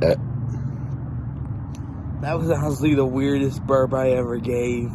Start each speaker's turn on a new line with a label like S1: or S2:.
S1: That was honestly the weirdest burp I ever gave.